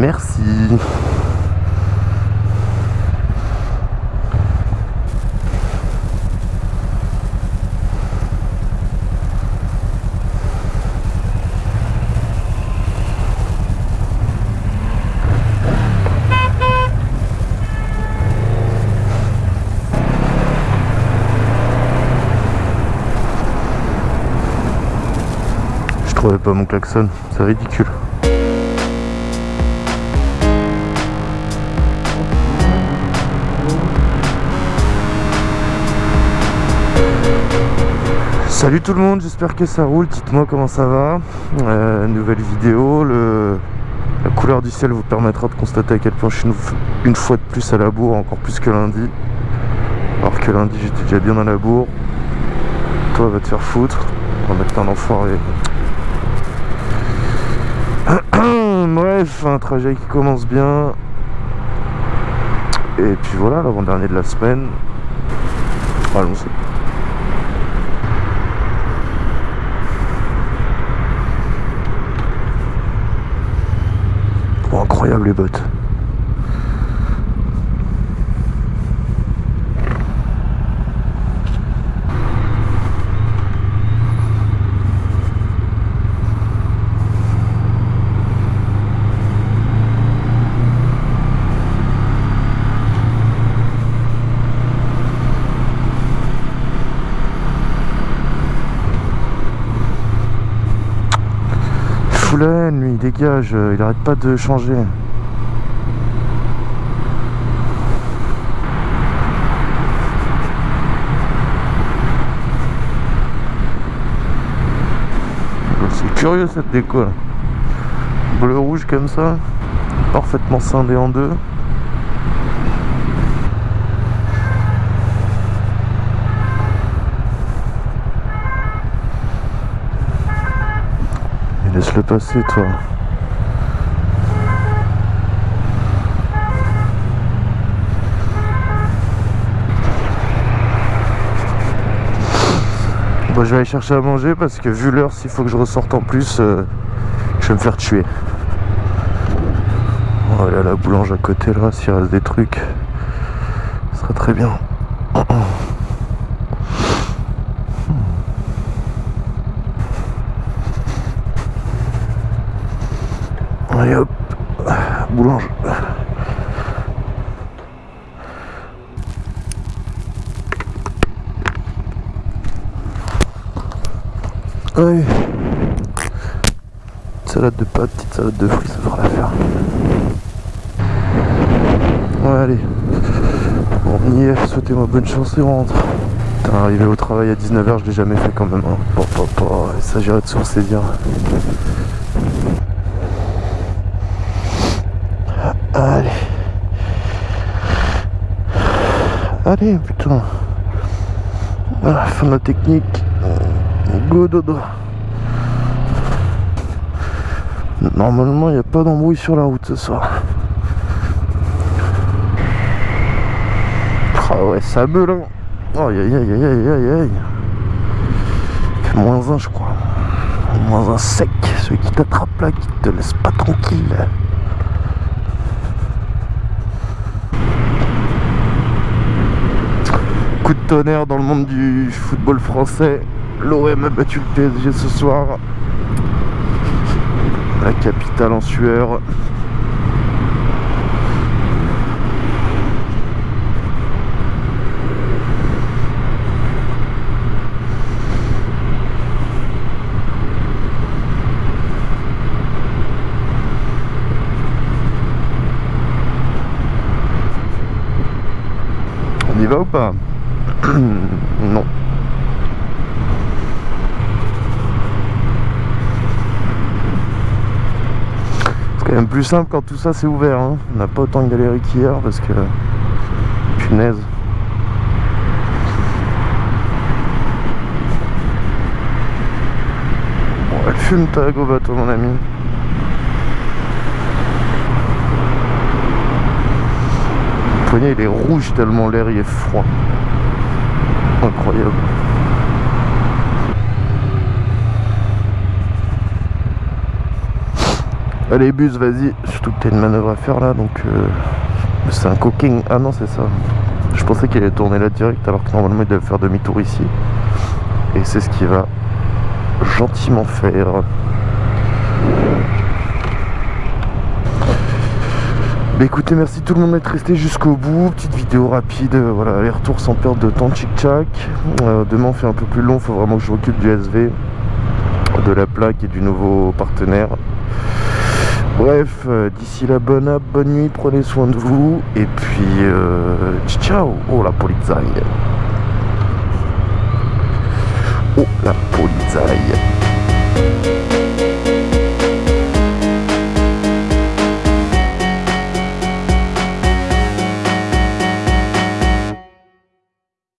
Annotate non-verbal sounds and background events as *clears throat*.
Merci. Je trouvais pas mon klaxon, c'est ridicule. Salut tout le monde, j'espère que ça roule, dites-moi comment ça va. Euh, nouvelle vidéo, la couleur du ciel vous permettra de constater à quel point je suis une, une fois de plus à la bourre, encore plus que lundi. Alors que lundi j'étais déjà bien à la bourre. Toi va te faire foutre, on va mettre un enfoiré. *coughs* Bref, un trajet qui commence bien. Et puis voilà, l'avant-dernier de la semaine. Allons-y. Incroyable les bottes. Lui, dégage, euh, il arrête pas de changer. C'est curieux cette déco là. Bleu rouge comme ça, parfaitement scindé en deux. Et laisse-le passer toi. Bon, je vais aller chercher à manger parce que vu l'heure, s'il faut que je ressorte en plus, euh, je vais me faire tuer. À la boulange à côté là, s'il reste des trucs. Ce sera très bien. Allez hop, boulange. Allez. Salade de pâtes, petite salade de fruits, ça fera l'affaire. Ouais, allez. Bon, on y est, souhaitez-moi bonne chance et rentre. Arrivé au travail à 19h, je l'ai jamais fait quand même. Hein. Bon, bon, bon, il s'agirait de sourcer dire. Allez. Allez, putain. Voilà, fin de la technique. Go dodo. Normalement, il n'y a pas d'embrouille sur la route ce soir. Ah ouais, ça meule. Hein. Aïe aïe aïe aïe aïe aïe. Moins un, je crois. Moins un sec. Celui qui t'attrape là, qui te laisse pas tranquille. Coup de tonnerre dans le monde du football français. L'OM a battu le PSG ce soir. La capitale en sueur. On y va ou pas? *clears throat* Non. Même plus simple quand tout ça c'est ouvert. hein. On n'a pas autant galéré qu'hier parce que... Punaise. Elle fume ta go bateau mon ami. Le poignet il est rouge tellement l'air il est froid. Incroyable. Allez bus vas-y Surtout que t'as une manœuvre à faire là donc euh, c'est un cooking. Ah non c'est ça. Je pensais qu'il allait tourner là direct alors que normalement il devait faire demi-tour ici. Et c'est ce qu'il va gentiment faire. Bah écoutez, merci tout le monde d'être resté jusqu'au bout. Petite vidéo rapide, euh, voilà, les retours sans perte de temps, tchic-tchac. Euh, demain on fait un peu plus long, faut vraiment que je m'occupe du SV, de la plaque et du nouveau partenaire. Bref, euh, d'ici là, bonne app, bonne nuit, prenez soin de vous. Et puis, ciao Oh la polizaille Oh la polizaille